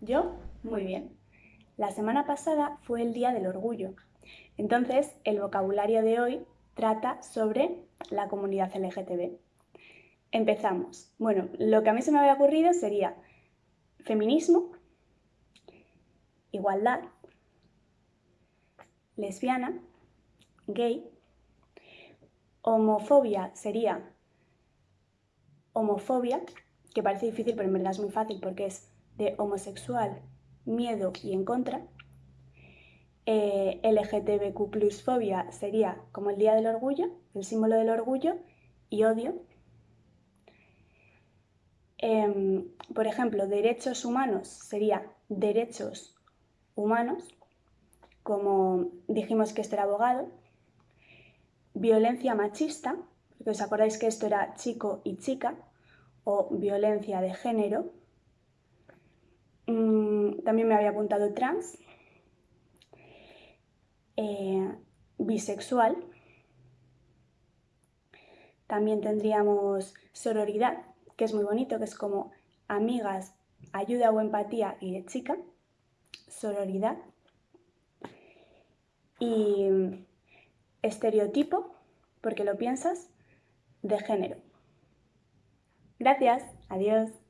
Yo, muy bien. La semana pasada fue el Día del Orgullo. Entonces, el vocabulario de hoy trata sobre la comunidad LGTB. Empezamos. Bueno, lo que a mí se me había ocurrido sería feminismo, igualdad, lesbiana, gay, homofobia sería homofobia, que parece difícil pero en verdad es muy fácil porque es de homosexual, miedo y en contra. Eh, LGTBQ plus fobia sería como el Día del Orgullo, el símbolo del orgullo, y odio. Em, por ejemplo, derechos humanos sería derechos humanos, como dijimos que este era abogado. Violencia machista, porque os acordáis que esto era chico y chica, o violencia de género. Mm, también me había apuntado trans, eh, bisexual. También tendríamos sororidad, que es muy bonito, que es como amigas, ayuda o empatía y de chica. Sororidad. Y estereotipo, porque lo piensas, de género. Gracias, adiós.